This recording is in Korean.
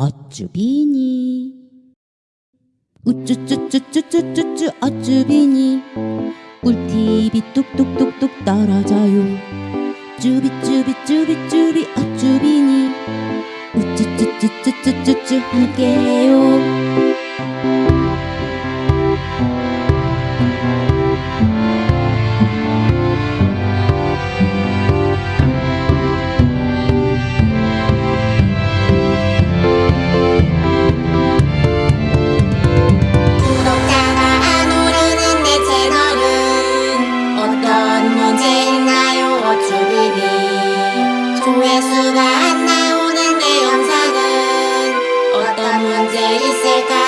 어쭈 비니? 우쭈쭈쭈쭈쭈쭈쭈 어쭈 비니? 꿀팁이 뚝뚝뚝뚝 떨어져요. 쭈비쭈비쭈비쭈비 어쭈 비니? 우쭈쭈쭈쭈쭈쭈쭈 함께해요 世界